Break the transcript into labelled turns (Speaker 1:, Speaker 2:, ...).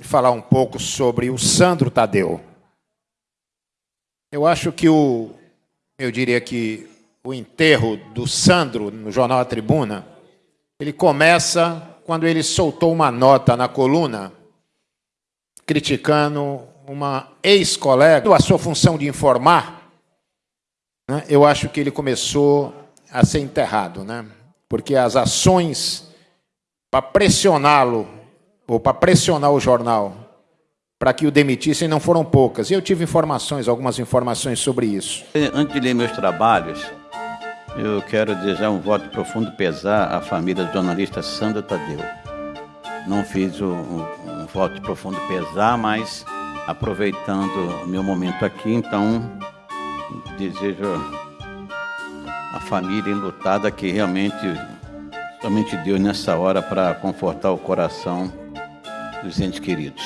Speaker 1: falar um pouco sobre o Sandro Tadeu. Eu acho que o, eu diria que o enterro do Sandro no jornal A Tribuna, ele começa quando ele soltou uma nota na coluna criticando uma ex-colega, a sua função de informar, né, eu acho que ele começou a ser enterrado, né? porque as ações para pressioná-lo, ou para pressionar o jornal, para que o demitissem, não foram poucas. E eu tive informações, algumas informações sobre isso.
Speaker 2: Antes de ler meus trabalhos, eu quero desejar um voto profundo pesar à família do jornalista Sandra Tadeu. Não fiz um, um, um voto profundo pesar, mas aproveitando o meu momento aqui, então desejo a família enlutada que realmente somente Deus nessa hora para confortar o coração dos entes queridos.